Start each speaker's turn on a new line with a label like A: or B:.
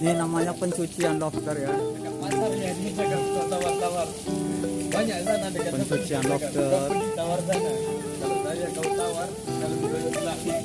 A: Ini namanya pencucian lobster ya. Pencucian lobster.
B: Kalau saya kau tawar, kalau dia laki.